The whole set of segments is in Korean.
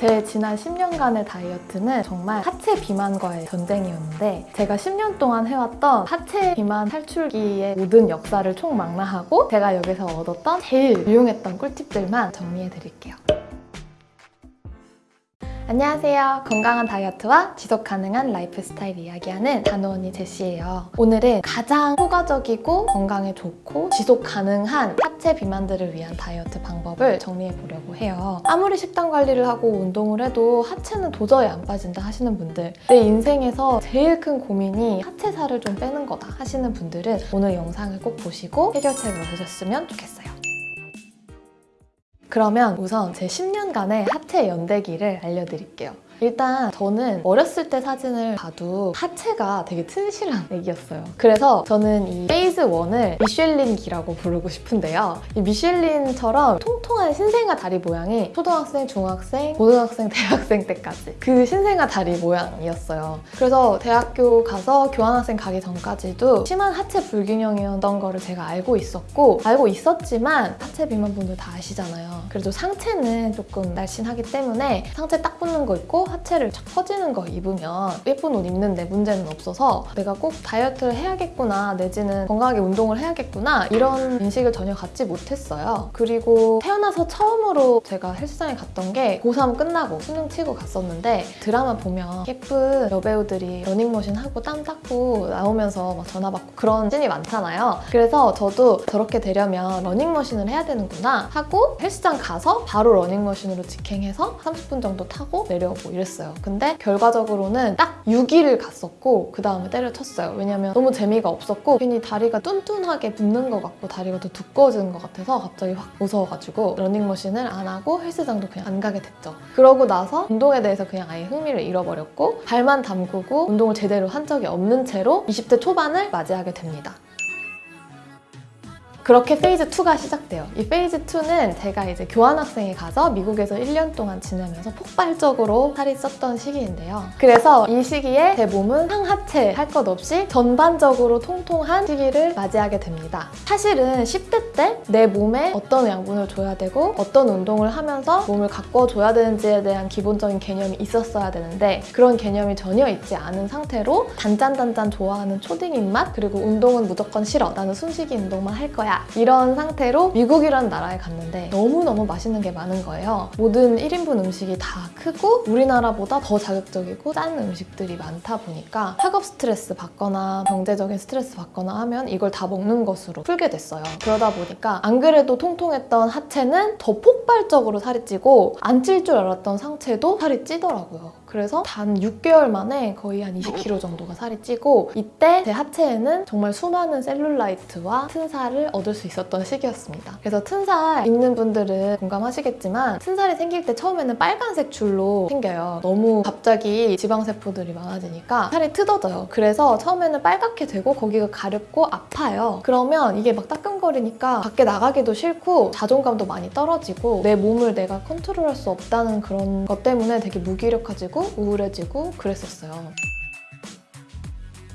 제 지난 10년간의 다이어트는 정말 하체 비만과의 전쟁이었는데 제가 10년 동안 해왔던 하체 비만 탈출기의 모든 역사를 총망라하고 제가 여기서 얻었던 제일 유용했던 꿀팁들만 정리해드릴게요. 안녕하세요. 건강한 다이어트와 지속 가능한 라이프 스타일 이야기하는 다노언니 제시예요. 오늘은 가장 효과적이고 건강에 좋고 지속 가능한 하체 비만들을 위한 다이어트 방법을 정리해 보려고 해요. 아무리 식단 관리를 하고 운동을 해도 하체는 도저히 안 빠진다 하시는 분들 내 인생에서 제일 큰 고민이 하체 살을 좀 빼는 거다 하시는 분들은 오늘 영상을 꼭 보시고 해결책을 얻으셨으면 좋겠어요. 그러면 우선 제 10년간의 하체 연대기를 알려드릴게요. 일단 저는 어렸을 때 사진을 봐도 하체가 되게 튼실한 애기였어요. 그래서 저는 이 phase 1을 미쉐린기라고 부르고 싶은데요. 이 미쉐린처럼 통통한 신생아 다리 모양이 초등학생, 중학생, 고등학생, 대학생 때까지 그 신생아 다리 모양이었어요. 그래서 대학교 가서 교환학생 가기 전까지도 심한 하체 불균형이었던 거를 제가 알고 있었고 알고 있었지만 하체 비만 분들 다 아시잖아요. 그래도 상체는 조금 날씬하기 때문에 상체 딱 붙는 거 입고 하체를 쫙 퍼지는 거 입으면 예쁜 옷 입는 데 문제는 없어서 내가 꼭 다이어트를 해야겠구나 내지는 건강하게 운동을 해야겠구나 이런 인식을 전혀 갖지 못했어요. 그리고 태어나서 처음으로 제가 헬스장에 갔던 게 고3 끝나고 수능 치고 갔었는데 드라마 보면 예쁜 여배우들이 러닝머신 하고 땀 닦고 나오면서 막 전화 받고 그런 씬이 많잖아요. 그래서 저도 저렇게 되려면 러닝머신을 해야 되는구나 하고 헬스장 가서 바로 러닝머신으로 직행해서 30분 정도 타고 내려오고 이랬어요. 근데 결과적으로는 딱 6일을 갔었고 그 다음에 때려쳤어요. 왜냐면 너무 재미가 없었고 괜히 다리가 뚠뚠하게 붓는 것 같고 다리가 더 두꺼워지는 것 같아서 갑자기 확 무서워가지고 러닝머신을 안 하고 헬스장도 그냥 안 가게 됐죠. 그러고 나서 운동에 대해서 그냥 아예 흥미를 잃어버렸고 발만 담그고 운동을 제대로 한 적이 없는 채로 20대 초반을 맞이하게 됩니다. 그렇게 phase 2가 시작돼요. 이 phase 2는 제가 이제 교환학생에 가서 미국에서 1년 동안 지내면서 폭발적으로 살이 쪘던 시기인데요. 그래서 이 시기에 제 몸은 상하체 할 것 없이 전반적으로 통통한 시기를 맞이하게 됩니다. 사실은 10대 때 내 몸에 어떤 양분을 줘야 되고 어떤 운동을 하면서 몸을 가꿔줘야 되는지에 대한 기본적인 개념이 있었어야 되는데 그런 개념이 전혀 있지 않은 상태로 단짠단짠 좋아하는 초딩 입맛 그리고 운동은 무조건 싫어 나는 숨쉬기 운동만 할 거야 이런 상태로 미국이라는 나라에 갔는데 너무너무 맛있는 게 많은 거예요. 모든 1인분 음식이 다 크고 우리나라보다 더 자극적이고 짠 음식들이 많다 보니까 학업 스트레스 받거나 경제적인 스트레스 받거나 하면 이걸 다 먹는 것으로 풀게 됐어요. 그러다 보니까 안 그래도 통통했던 하체는 더 폭발적으로 살이 찌고 안 찔 줄 알았던 상체도 살이 찌더라고요. 그래서 단 6개월 만에 거의 한 20kg 정도가 살이 찌고 이때 제 하체에는 정말 수많은 셀룰라이트와 튼살을 얻을 수 있었던 시기였습니다. 그래서 튼살 있는 분들은 공감하시겠지만 튼살이 생길 때 처음에는 빨간색 줄로 생겨요. 너무 갑자기 지방세포들이 많아지니까 살이 뜯어져요. 그래서 처음에는 빨갛게 되고 거기가 가렵고 아파요. 그러면 이게 막 따끔거리니까 밖에 나가기도 싫고 자존감도 많이 떨어지고 내 몸을 내가 컨트롤할 수 없다는 그런 것 때문에 되게 무기력해지고 우울해지고 그랬었어요.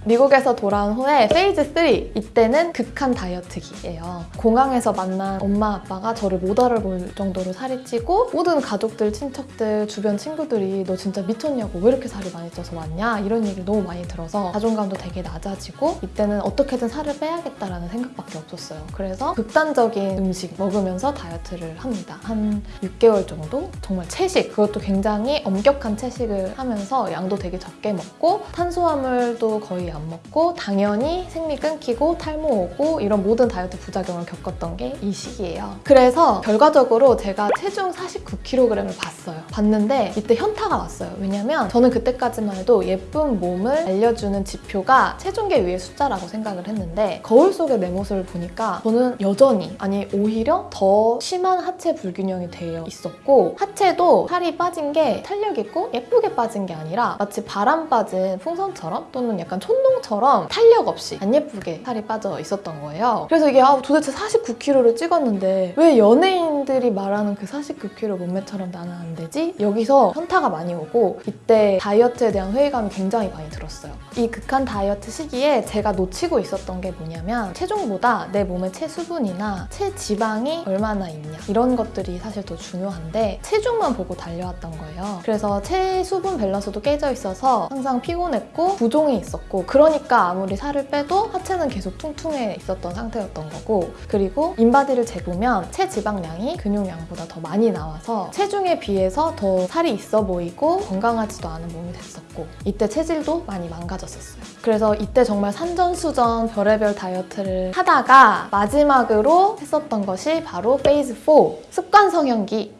미국에서 돌아온 후에 phase 3 이때는 극한 다이어트기예요. 공항에서 만난 엄마 아빠가 저를 못 알아볼 정도로 살이 찌고 모든 가족들, 친척들, 주변 친구들이 너 진짜 미쳤냐고 왜 이렇게 살이 많이 쪄서 왔냐 이런 얘기를 너무 많이 들어서 자존감도 되게 낮아지고 이때는 어떻게든 살을 빼야겠다라는 생각밖에 없었어요. 그래서 극단적인 음식 먹으면서 다이어트를 합니다. 한 6개월 정도? 정말 채식 그것도 굉장히 엄격한 채식을 하면서 양도 되게 적게 먹고 탄수화물도 거의 안 먹고 당연히 생리 끊기고 탈모 오고 이런 모든 다이어트 부작용을 겪었던 게 이 시기예요. 그래서 결과적으로 제가 체중 49kg을 봤어요. 봤는데 이때 현타가 왔어요. 왜냐면 저는 그때까지만 해도 예쁜 몸을 알려주는 지표가 체중계 위의 숫자라고 생각을 했는데 거울 속의 내 모습을 보니까 저는 여전히 아니 오히려 더 심한 하체 불균형이 되어 있었고 하체도 살이 빠진 게 탄력 있고 예쁘게 빠진 게 아니라 마치 바람 빠진 풍선처럼 또는 약간 촌 콘돔처럼 탄력 없이 안 예쁘게 살이 빠져 있었던 거예요. 그래서 이게 아, 도대체 49kg를 찍었는데 왜 연예인들이 말하는 그 49kg 몸매처럼 나는 안 되지? 여기서 현타가 많이 오고 이때 다이어트에 대한 회의감이 굉장히 많이 들었어요. 이 극한 다이어트 시기에 제가 놓치고 있었던 게 뭐냐면 체중보다 내 몸의 체수분이나 체지방이 얼마나 있냐 이런 것들이 사실 더 중요한데 체중만 보고 달려왔던 거예요. 그래서 체수분 밸런스도 깨져 있어서 항상 피곤했고 부종이 있었고 그러니까 아무리 살을 빼도 하체는 계속 퉁퉁해 있었던 상태였던 거고 그리고 인바디를 재보면 체지방량이 근육량보다 더 많이 나와서 체중에 비해서 더 살이 있어 보이고 건강하지도 않은 몸이 됐었고 이때 체질도 많이 망가졌었어요. 그래서 이때 정말 산전수전 별의별 다이어트를 하다가 마지막으로 했었던 것이 바로 phase 4 습관 성형기입니다.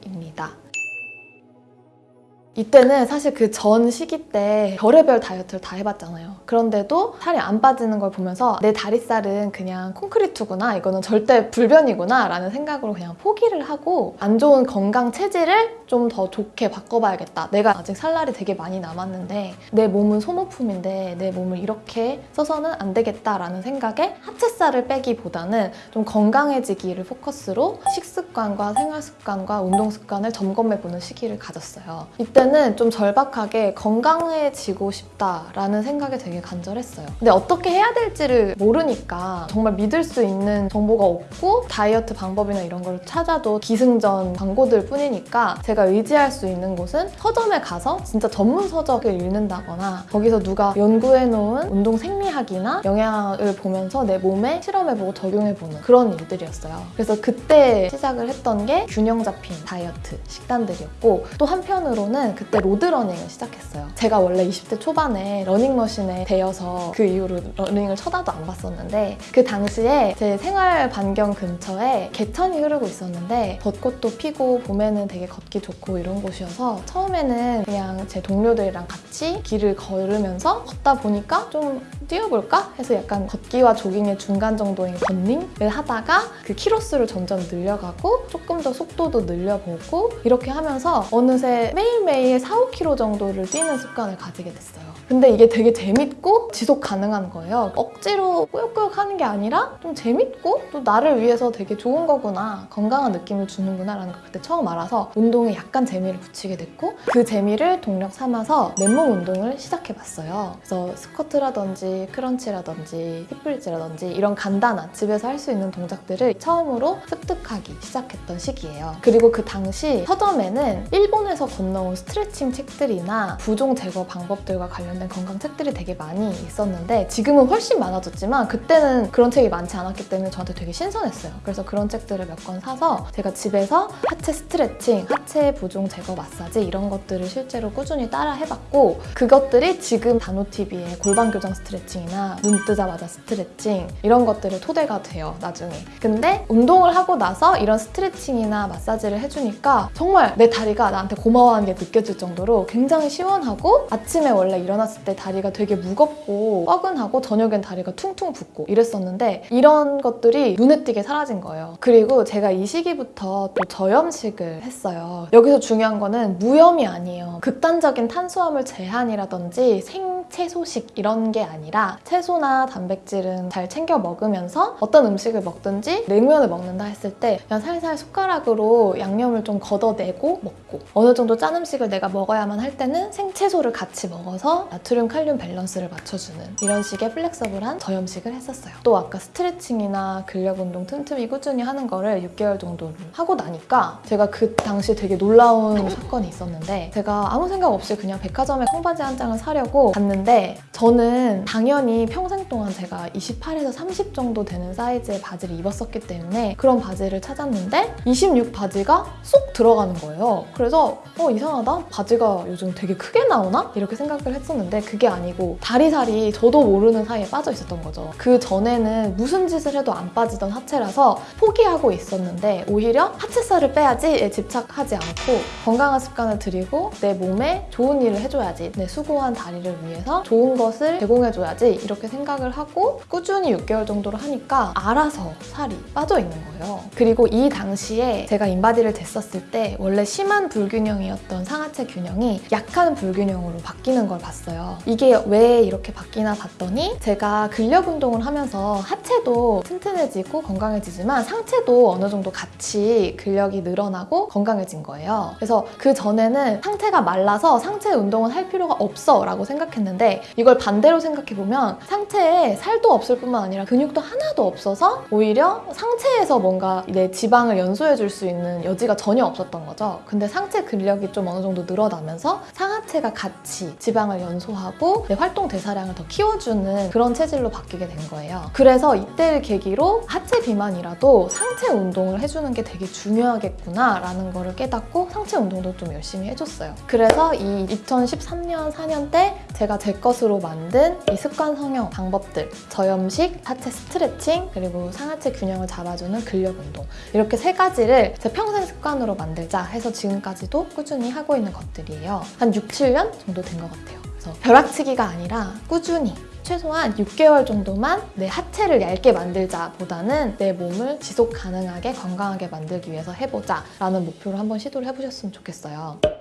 이때는 사실 그 전 시기 때 별의별 다이어트를 다 해봤잖아요. 그런데도 살이 안 빠지는 걸 보면서 내 다리살은 그냥 콘크리트구나, 이거는 절대 불변이구나 라는 생각으로 그냥 포기를 하고 안 좋은 건강 체질을 좀 더 좋게 바꿔봐야겠다. 내가 아직 살 날이 되게 많이 남았는데 내 몸은 소모품인데 내 몸을 이렇게 써서는 안 되겠다라는 생각에 하체살을 빼기보다는 좀 건강해지기를 포커스로 식습관과 생활습관과 운동습관을 점검해보는 시기를 가졌어요. 이때 는 좀 절박하게 건강해지고 싶다라는 생각이 되게 간절했어요. 근데 어떻게 해야 될지를 모르니까 정말 믿을 수 있는 정보가 없고 다이어트 방법이나 이런 걸 찾아도 기승전 광고들 뿐이니까 제가 의지할 수 있는 곳은 서점에 가서 진짜 전문 서적을 읽는다거나 거기서 누가 연구해놓은 운동 생리학이나 영양을 보면서 내 몸에 실험해보고 적용해보는 그런 일들이었어요. 그래서 그때 시작을 했던 게 균형 잡힌 다이어트 식단들이었고 또 한편으로는 그때 road running을 시작했어요. 제가 원래 20대 초반에 러닝머신에 데여서 그 이후로 러닝을 쳐다도 안 봤었는데 그 당시에 제 생활 반경 근처에 개천이 흐르고 있었는데 벚꽃도 피고 봄에는 되게 걷기 좋고 이런 곳이어서 처음에는 그냥 제 동료들이랑 같이 길을 걸으면서 걷다 보니까 좀 뛰어볼까 해서 약간 걷기와 조깅의 중간 정도인 걷닝을 하다가 그 키로수를 점점 늘려가고 조금 더 속도도 늘려보고 이렇게 하면서 어느새 매일매일 4, 5km 정도를 뛰는 습관을 가지게 됐어요. 근데 이게 되게 재밌고 지속 가능한 거예요. 억지로 꾸역꾸역 하는 게 아니라 좀 재밌고 또 나를 위해서 되게 좋은 거구나, 건강한 느낌을 주는구나 라는 걸 그때 처음 알아서 운동에 약간 재미를 붙이게 됐고 그 재미를 동력 삼아서 맨몸 운동을 시작해봤어요. 그래서 스쿼트라든지 crunch라든지 hip bridge라든지 이런 간단한 집에서 할 수 있는 동작들을 처음으로 습득하기 시작했던 시기예요. 그리고 그 당시 서점에는 일본에서 건너온 스트레칭 책들이나 부종 제거 방법들과 관련 된 건강 책들이 되게 많이 있었는데 지금은 훨씬 많아졌지만 그때는 그런 책이 많지 않았기 때문에 저한테 되게 신선했어요. 그래서 그런 책들을 몇 권 사서 제가 집에서 하체 스트레칭, 하체 부종 제거 마사지 이런 것들을 실제로 꾸준히 따라 해봤고 그것들이 지금 단호TV의 골반 교정 스트레칭이나 눈 뜨자마자 스트레칭 이런 것들을 토대가 돼요 나중에 근데 운동을 하고 나서 이런 스트레칭이나 마사지를 해주니까 정말 내 다리가 나한테 고마워하는 게 느껴질 정도로 굉장히 시원하고 아침에 원래 일어 났을 때 다리가 되게 무겁고 뻐근하고 저녁엔 다리가 퉁퉁 붓고 이랬었는데 이런 것들이 눈에 띄게 사라진 거예요. 그리고 제가 이 시기부터 또 저염식을 했어요. 여기서 중요한 거는 무염이 아니에요. 극단적인 탄수화물 제한이라든지 생채소식 이런 게 아니라 채소나 단백질은 잘 챙겨 먹으면서 어떤 음식을 먹든지 냉면을 먹는다 했을 때 그냥 살살 숟가락으로 양념을 좀 걷어내고 먹고 어느 정도 짠 음식을 내가 먹어야만 할 때는 생채소를 같이 먹어서 나트륨 칼륨 밸런스를 맞춰주는 이런 식의 flexible한 저염식을 했었어요. 또 아까 스트레칭이나 근력 운동 틈틈이 꾸준히 하는 거를 6개월 정도를 하고 나니까 제가 그 당시 되게 놀라운 사건이 있었는데 제가 아무 생각 없이 그냥 백화점에 청바지 한 장을 사려고 갔는데 저는 당연히 평생 동안 제가 28에서 30 정도 되는 사이즈의 바지를 입었었기 때문에 그런 바지를 찾았는데 26 바지가 쏙 들어가는 거예요. 그래서 어 이상하다 바지가 요즘 되게 크게 나오나 이렇게 생각을 했었는데 그게 아니고 다리살이 저도 모르는 사이에 빠져 있었던 거죠. 그 전에는 무슨 짓을 해도 안 빠지던 하체라서 포기하고 있었는데 오히려 하체살을 빼야지에 집착하지 않고 건강한 습관을 들이고 내 몸에 좋은 일을 해줘야지 내 수고한 다리를 위해서 좋은 것을 제공해줘야지 이렇게 생각을 하고 꾸준히 6개월 정도를 하니까 알아서 살이 빠져 있는 거예요. 그리고 이 당시에 제가 인바디를 쟀었을 때 원래 심한 불균형이었던 상하체 균형이 약한 불균형으로 바뀌는 걸 봤어요. 이게 왜 이렇게 바뀌나 봤더니 제가 근력 운동을 하면서 하체도 튼튼해지고 건강해지지만 상체도 어느 정도 같이 근력이 늘어나고 건강해진 거예요. 그래서 그 전에는 상체가 말라서 상체 운동은 할 필요가 없어 라고 생각했는데 이걸 반대로 생각해보면 상체 에 살도 없을 뿐만 아니라 근육도 하나도 없어서 오히려 상체에서 뭔가 내 지방을 연소해줄 수 있는 여지가 전혀 없었던 거죠. 근데 상체 근력이 좀 어느 정도 늘어나면서 상하체가 같이 지방을 연소하고 내 활동 대사량을 더 키워주는 그런 체질로 바뀌게 된 거예요. 그래서 이때를 계기로 하체 비만이라도 상체 운동을 해주는 게 되게 중요하겠구나 라는 거를 깨닫고 상체 운동도 좀 열심히 해줬어요. 그래서 이 2013년, 4년 때 제가 제 것으로 만든 이 습관 성형 방법들 저염식, 하체 스트레칭, 그리고 상하체 균형을 잡아주는 근력 운동 이렇게 세 가지를 제 평생 습관으로 만들자 해서 지금까지도 꾸준히 하고 있는 것들이에요. 한 6, 7년 정도 된 것 같아요. 그래서 벼락치기가 아니라 꾸준히 최소한 6개월 정도만 내 하체를 얇게 만들자 보다는 내 몸을 지속 가능하게 건강하게 만들기 위해서 해보자 라는 목표로 한번 시도를 해보셨으면 좋겠어요.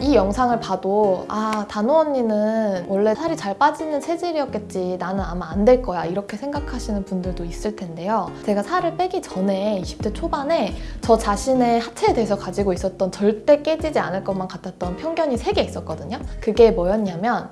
이 영상을 봐도 아 단호 언니는 원래 살이 잘 빠지는 체질이었겠지 나는 아마 안 될 거야 이렇게 생각하시는 분들도 있을 텐데요 제가 살을 빼기 전에 20대 초반에 저 자신의 하체에 대해서 가지고 있었던 절대 깨지지 않을 것만 같았던 편견이 3개 있었거든요 그게 뭐였냐면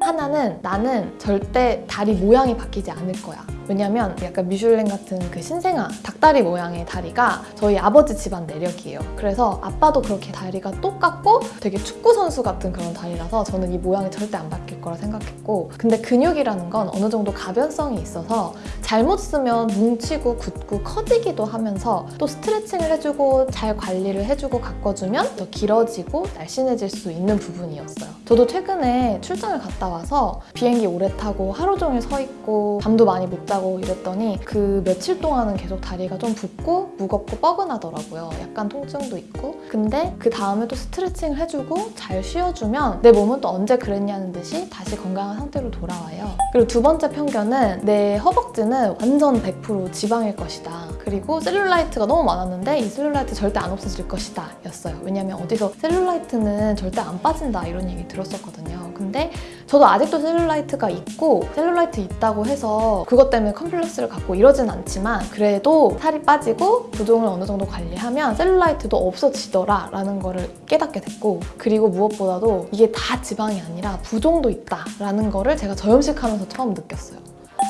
하나는 나는 절대 다리 모양이 바뀌지 않을 거야. 왜냐면 약간 미슐랭 같은 그 신생아 닭다리 모양의 다리가 저희 아버지 집안 내력이에요. 그래서 아빠도 그렇게 다리가 똑같고 되게 축구 선수 같은 그런 다리라서 저는 이 모양이 절대 안 바뀔 거라 생각했고 근데 근육이라는 건 어느 정도 가변성이 있어서 잘못 쓰면 뭉치고 굳고 커지기도 하면서 또 스트레칭을 해주고 잘 관리를 해주고 가꿔주면 더 길어지고 날씬해질 수 있는 부분이었어요. 저도 최근에 출장을 갔다 와서 비행기 오래 타고 하루 종일 서 있고 잠도 많이 못 자고 이랬더니 그 며칠 동안은 계속 다리가 좀 붓고 무겁고 뻐근하더라고요. 약간 통증도 있고. 근데 그 다음에 또 스트레칭을 해주고 잘 쉬어주면 내 몸은 또 언제 그랬냐는 듯이 다시 건강한 상태로 돌아와요. 그리고 두 번째 편견은 내 허벅지는 완전 100% 지방일 것이다. 그리고 셀룰라이트가 너무 많았는데 이 셀룰라이트 절대 안 없어질 것이다 였어요. 왜냐면 어디서 셀룰라이트는 절대 안 빠진다 이런 얘기 들었었거든요. 근데 저도 아직도 셀룰라이트가 있고 셀룰라이트 있다고 해서 그것 때문에 컴플렉스를 갖고 이러진 않지만 그래도 살이 빠지고 부종을 어느 정도 관리하면 셀룰라이트도 없어지더라 라는 거를 깨닫게 됐고 그리고 무엇보다도 이게 다 지방이 아니라 부종도 있다 라는 거를 제가 저염식하면서 처음 느꼈어요.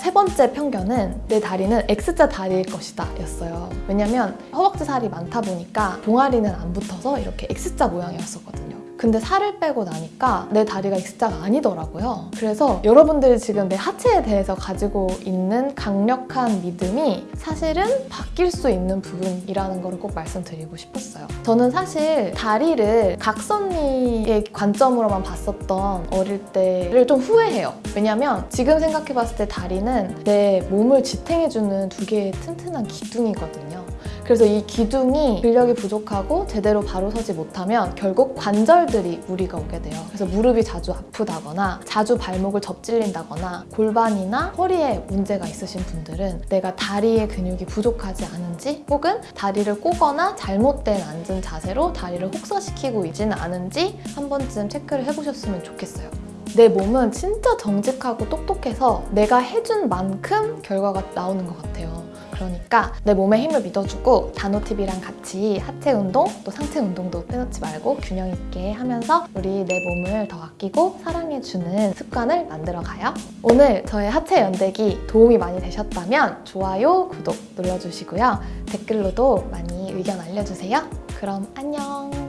세 번째 편견은 내 다리는 X자 다리일 것이다 였어요. 왜냐면 허벅지 살이 많다 보니까 종아리는 안 붙어서 이렇게 X자 모양이었었거든요. 근데 살을 빼고 나니까 내 다리가 X자가 아니더라고요. 그래서 여러분들이 지금 내 하체에 대해서 가지고 있는 강력한 믿음이 사실은 바뀔 수 있는 부분이라는 걸꼭 말씀드리고 싶었어요. 저는 사실 다리를 각선미의 관점으로만 봤었던 어릴 때를 좀 후회해요. 왜냐면 지금 생각해봤을 때 다리는 내 몸을 지탱해주는 두 개의 튼튼한 기둥이거든요. 그래서 이 기둥이 근력이 부족하고 제대로 바로 서지 못하면 결국 관절들이 무리가 오게 돼요. 그래서 무릎이 자주 아프다거나 자주 발목을 접질린다거나 골반이나 허리에 문제가 있으신 분들은 내가 다리의 근육이 부족하지 않은지 혹은 다리를 꼬거나 잘못된 앉은 자세로 다리를 혹사시키고 있지는 않은지 한 번쯤 체크를 해보셨으면 좋겠어요. 내 몸은 진짜 정직하고 똑똑해서 내가 해준 만큼 결과가 나오는 것 같아요. 그러니까 내 몸에 힘을 믿어주고 단호TV랑 같이 하체 운동 또 상체 운동도 빼놓지 말고 균형 있게 하면서 우리 내 몸을 더 아끼고 사랑해주는 습관을 만들어가요. 오늘 저의 하체 연대기 도움이 많이 되셨다면 좋아요, 구독 눌러주시고요. 댓글로도 많이 의견 알려주세요. 그럼 안녕!